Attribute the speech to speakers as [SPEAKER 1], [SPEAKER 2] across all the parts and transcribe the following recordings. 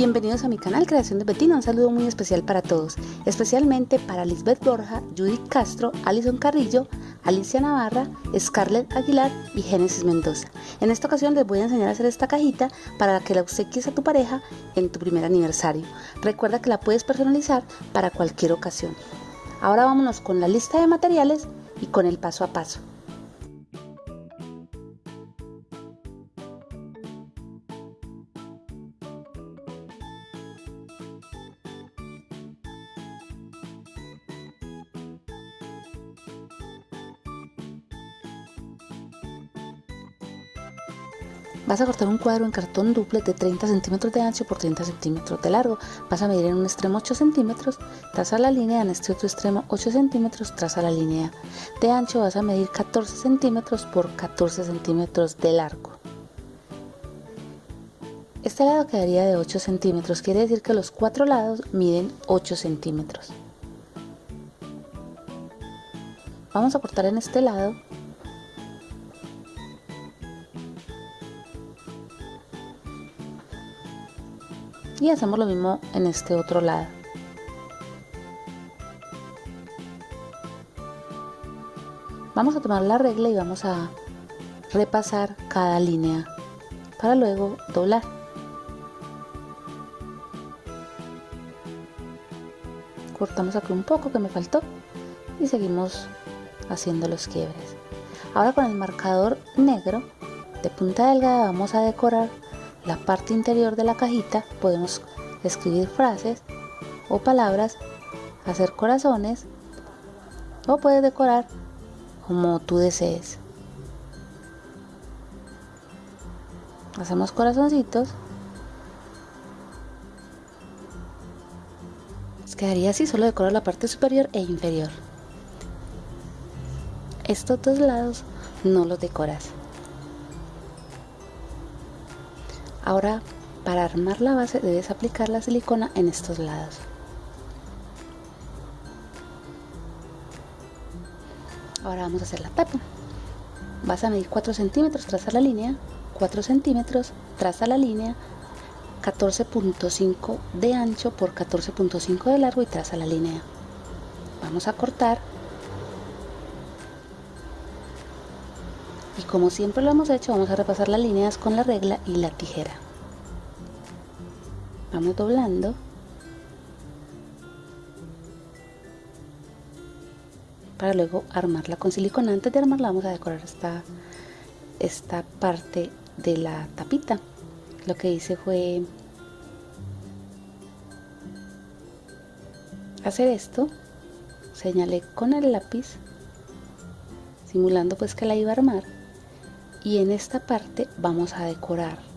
[SPEAKER 1] Bienvenidos a mi canal Creación de Betina, un saludo muy especial para todos, especialmente para Lisbeth Borja, Judith Castro, Alison Carrillo, Alicia Navarra, Scarlett Aguilar y Génesis Mendoza. En esta ocasión les voy a enseñar a hacer esta cajita para que la obsequies a tu pareja en tu primer aniversario. Recuerda que la puedes personalizar para cualquier ocasión. Ahora vámonos con la lista de materiales y con el paso a paso. Vas a cortar un cuadro en cartón duple de 30 centímetros de ancho por 30 centímetros de largo. Vas a medir en un extremo 8 centímetros, traza la línea, en este otro extremo 8 centímetros, traza la línea. De ancho vas a medir 14 centímetros por 14 centímetros de largo. Este lado quedaría de 8 centímetros, quiere decir que los cuatro lados miden 8 centímetros. Vamos a cortar en este lado y hacemos lo mismo en este otro lado. Vamos a tomar la regla y vamos a repasar cada línea para luego doblar. Cortamos aquí un poco que me faltó y seguimos haciendo los quiebres. Ahora con el marcador negro de punta delgada vamos a decorar la parte interior de la cajita podemos escribir frases o palabras, hacer corazones o puedes decorar como tú desees. Hacemos corazoncitos. quedaría así, solo decoro la parte superior e inferior. Estos dos lados no los decoras. Ahora para armar la base debes aplicar la silicona en estos lados. Ahora vamos a hacer la tapa. Vas a medir 4 centímetros, traza la línea, 4 centímetros, traza la línea, 14.5 de ancho por 14.5 de largo y traza la línea. Vamos a cortar. Y como siempre lo hemos hecho, vamos a repasar las líneas con la regla y la tijera. Vamos doblando. Para luego armarla con silicona. Antes de armarla vamos a decorar esta esta parte de la tapita. Lo que hice fue hacer esto. Señalé con el lápiz simulando pues que la iba a armar y en esta parte vamos a decorar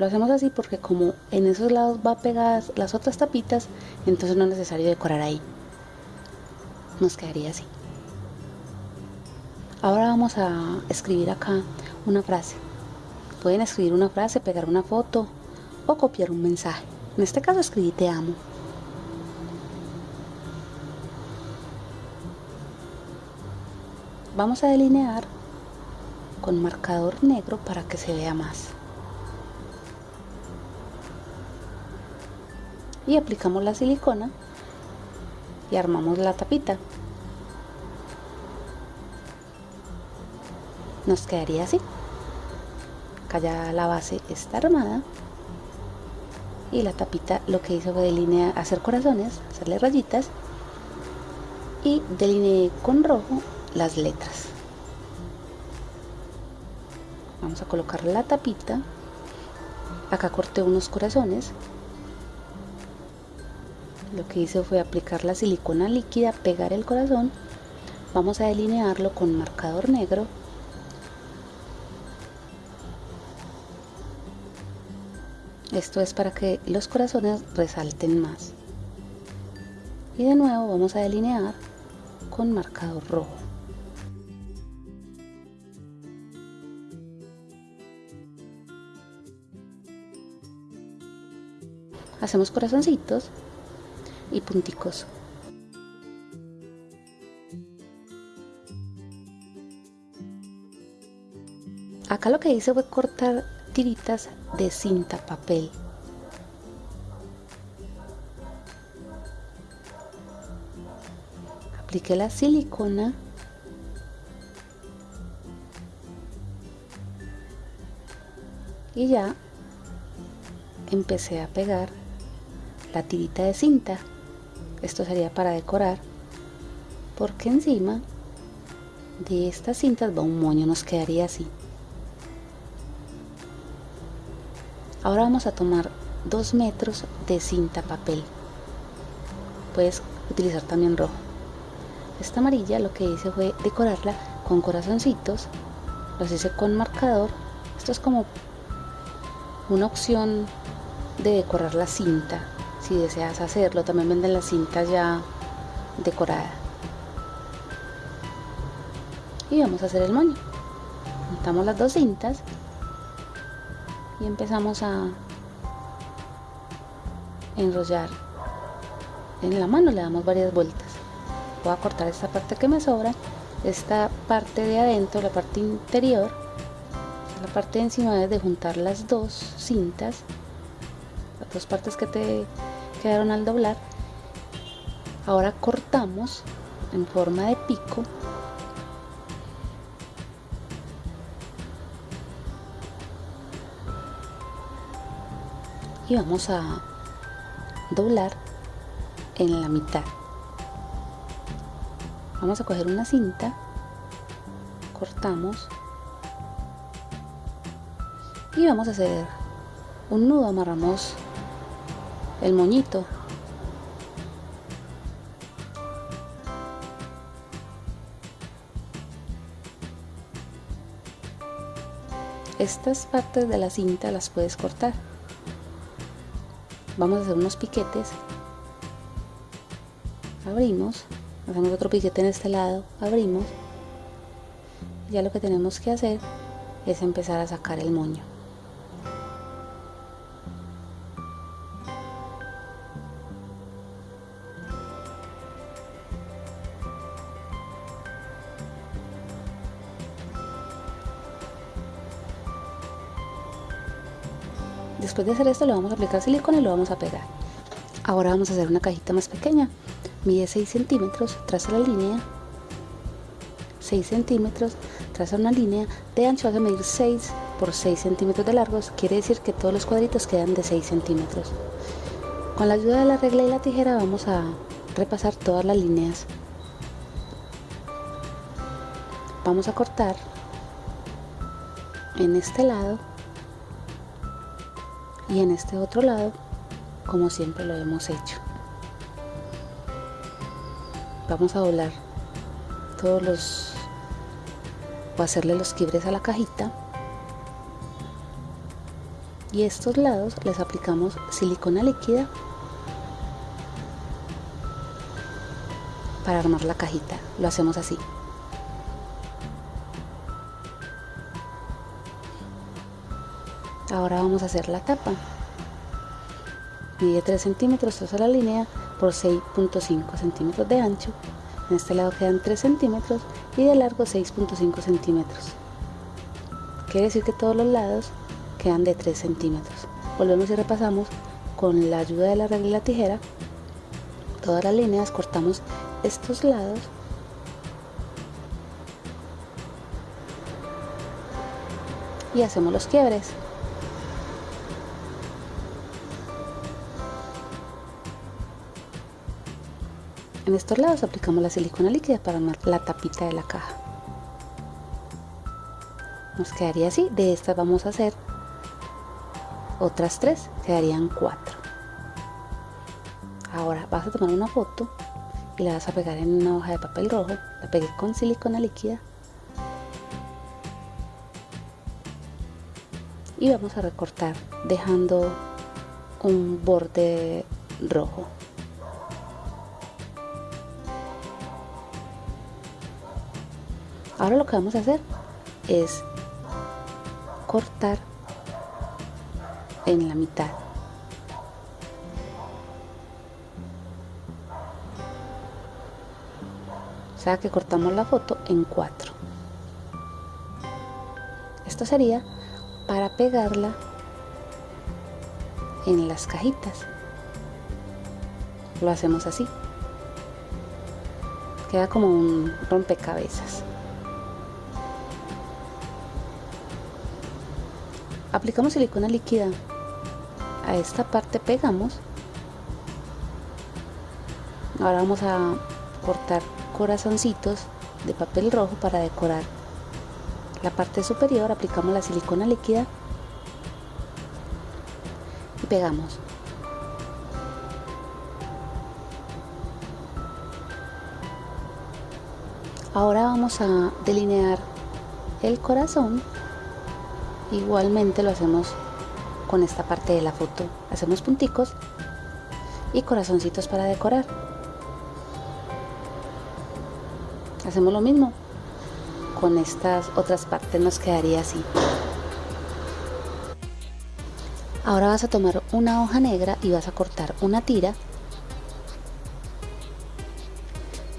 [SPEAKER 1] lo hacemos así porque como en esos lados va pegadas las otras tapitas, entonces no es necesario decorar ahí. Nos quedaría así. Ahora vamos a escribir acá una frase. Pueden escribir una frase, pegar una foto o copiar un mensaje. En este caso escribí te amo. Vamos a delinear con marcador negro para que se vea más. y aplicamos la silicona y armamos la tapita. Nos quedaría así. Acá ya la base está armada. Y la tapita lo que hizo fue delinear, hacer corazones, hacerle rayitas. Y delineé con rojo las letras vamos a colocar la tapita. Acá corté unos corazones. Lo que hice fue aplicar la silicona líquida, pegar el corazón, vamos a delinearlo con marcador negro. Esto es para que los corazones resalten más. Y de nuevo vamos a delinear con marcador rojo hacemos corazoncitos y punticos. Acá lo que hice fue cortar tiritas de cinta papel. Apliqué la silicona y ya empecé a pegar la tirita de cinta. Esto sería para decorar porque encima de estas cintas va un moño nos quedaría así. Ahora vamos a tomar 2 metros de cinta papel. Puedes utilizar también rojo. Esta amarilla lo que hice fue decorarla con corazoncitos. Los hice con marcador. Esto es como una opción de decorar la cinta si deseas hacerlo también venden las cintas ya decoradas. Y vamos a hacer el moño. Montamos las dos cintas y empezamos a enrollar en la mano le damos varias vueltas. Voy a cortar esta parte que me sobra esta parte de adentro la parte interior la parte de encima es de juntar las dos cintas las dos partes que te quedaron al doblar. Ahora cortamos en forma de pico. Y vamos a doblar en la mitad. Vamos a coger una cinta cortamos y vamos a hacer un nudo. Amarramos el moñito. Estas partes de la cinta las puedes cortar. Vamos a hacer unos piquetes. Abrimos. Hacemos otro piquete en este lado. Abrimos. Ya lo que tenemos que hacer es empezar a sacar el moño Después de hacer esto le vamos a aplicar silicona y lo vamos a pegar. Ahora vamos a hacer una cajita más pequeña. Mide 6 centímetros, traza la línea. 6 centímetros, traza una línea. De ancho vas a medir 6 por 6 centímetros de largos. Quiere decir que todos los cuadritos quedan de 6 centímetros. Con la ayuda de la regla y la tijera vamos a repasar todas las líneas. Vamos a cortar en este lado y en este otro lado como siempre lo hemos hecho. Vamos a doblar todos los o hacerle los quibres a la cajita. Y estos lados les aplicamos silicona líquida para armar la cajita. Lo hacemos así ahora vamos a hacer la tapa. Mide 3 centímetros traza la línea por 6.5 centímetros de ancho. En este lado quedan 3 centímetros y de largo 6.5 centímetros. Quiere decir que todos los lados quedan de 3 centímetros. Volvemos y repasamos. Con la ayuda de la regla y la tijera todas las líneas cortamos estos lados. Y hacemos los quiebres En estos lados aplicamos la silicona líquida para armar la tapita de la caja. Nos quedaría así, de estas vamos a hacer otras tres, quedarían cuatro. Ahora vas a tomar una foto y la vas a pegar en una hoja de papel rojo, la pegué con silicona líquida y vamos a recortar dejando un borde rojo. Ahora lo que vamos a hacer es cortar en la mitad. O sea que cortamos la foto en cuatro. Esto sería para pegarla en las cajitas. Lo hacemos así. queda como un rompecabezas aplicamos silicona líquida. A esta parte pegamos. Ahora vamos a cortar corazoncitos de papel rojo para decorar la parte superior. Aplicamos la silicona líquida. Y pegamos. Ahora vamos a delinear el corazón igualmente lo hacemos con esta parte de la foto. Hacemos punticos y corazoncitos para decorar. Hacemos lo mismo con estas otras partes nos quedaría así. Ahora vas a tomar una hoja negra y vas a cortar una tira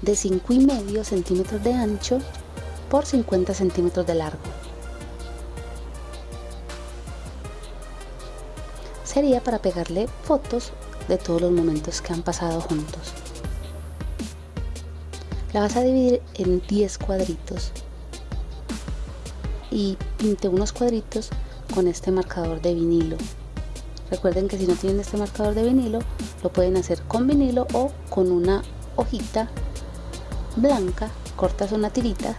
[SPEAKER 1] de 5 y medio centímetros de ancho por 50 centímetros de largo sería para pegarle fotos de todos los momentos que han pasado juntos. La vas a dividir en 10 cuadritos y pinte unos cuadritos con este marcador de vinilo. Recuerden que si no tienen este marcador de vinilo lo pueden hacer con vinilo o con una hojita blanca. Cortas una tirita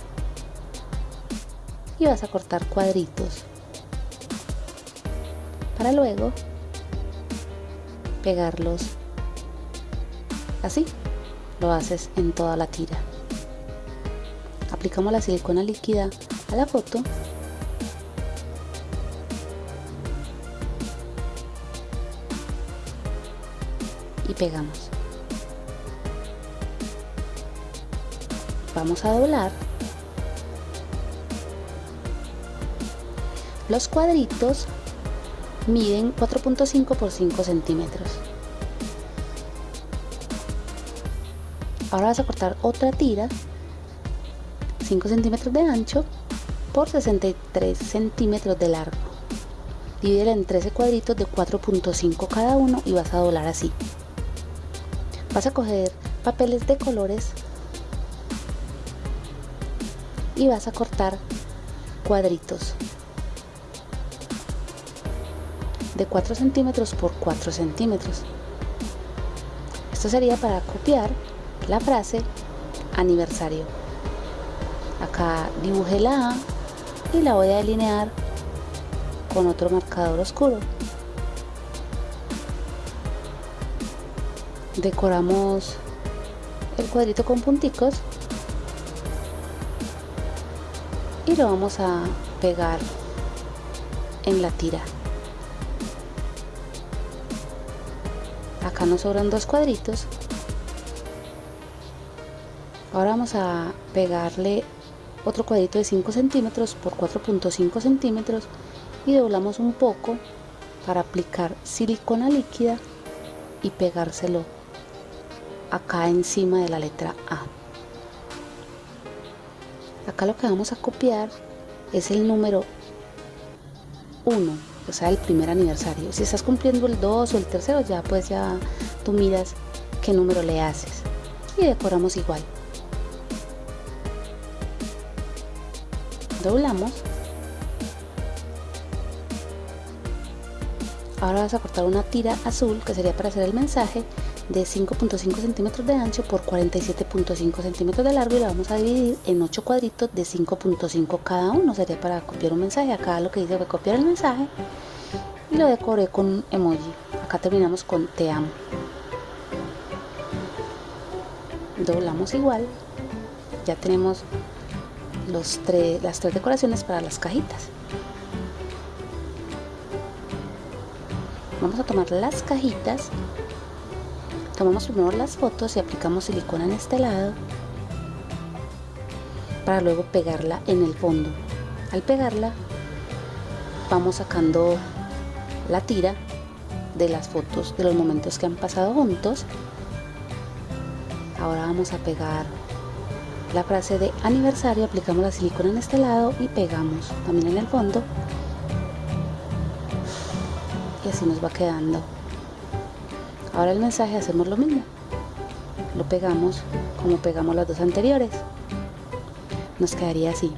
[SPEAKER 1] y vas a cortar cuadritos. Para luego pegarlos así lo haces en toda la tira. Aplicamos la silicona líquida a la foto y pegamos. Vamos a doblar los cuadritos miden 4.5 por 5 centímetros. Ahora vas a cortar otra tira 5 centímetros de ancho por 63 centímetros de largo. Divídela en 13 cuadritos de 4.5 cada uno y vas a doblar así. Vas a coger papeles de colores y vas a cortar cuadritos de 4 centímetros por 4 centímetros esto sería para copiar la frase aniversario. Acá dibujé la A y la voy a delinear con otro marcador oscuro. Decoramos el cuadrito con punticos y lo vamos a pegar en la tira. Acá nos sobran dos cuadritos. Ahora vamos a pegarle otro cuadrito de 5 centímetros por 4.5 centímetros y doblamos un poco para aplicar silicona líquida y pegárselo acá encima de la letra A. Acá lo que vamos a copiar es el número 1 o sea el primer aniversario. Si estás cumpliendo el 2 o el tercero ya pues ya tú miras qué número le haces. Y decoramos igual. Doblamos. Ahora vas a cortar una tira azul que sería para hacer el mensaje de 5.5 centímetros de ancho por 47.5 centímetros de largo y la vamos a dividir en 8 cuadritos de 5.5 cada uno. Sería para copiar un mensaje. Acá lo que dice que copiar el mensaje y lo decoré con un emoji. Acá terminamos con te amo. Doblamos igual. Ya tenemos los las tres decoraciones para las cajitas. Vamos a tomar las cajitas, tomamos primero las fotos y aplicamos silicona en este lado para luego pegarla en el fondo. Al pegarla vamos sacando la tira de las fotos de los momentos que han pasado juntos. Ahora vamos a pegar la frase de aniversario, aplicamos la silicona en este lado y pegamos también en el fondo. Y así nos va quedando. Ahora el mensaje hacemos lo mismo. lo pegamos como pegamos las dos anteriores. Nos quedaría así.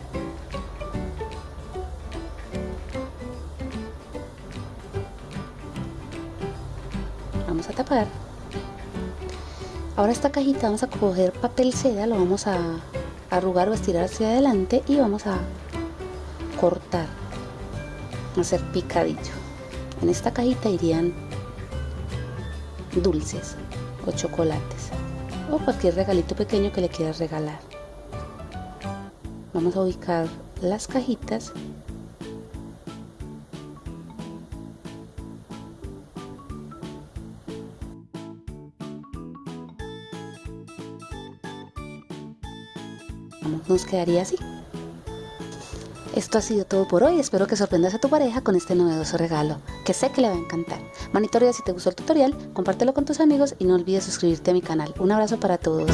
[SPEAKER 1] Vamos a tapar. Ahora esta cajita vamos a coger papel seda lo vamos a arrugar o estirar hacia adelante y vamos a cortar hacer picadillo. En esta cajita irían dulces o chocolates o cualquier regalito pequeño que le quieras regalar. Vamos a ubicar las cajitas. Nos quedaría así. Esto ha sido todo por hoy, espero que sorprendas a tu pareja con este novedoso regalo, que sé que le va a encantar. Monitorea si te gustó el tutorial, compártelo con tus amigos y no olvides suscribirte a mi canal. Un abrazo para todos.